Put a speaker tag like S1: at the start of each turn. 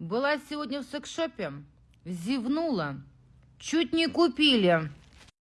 S1: Была сегодня в секшопе, зевнула, чуть не купили.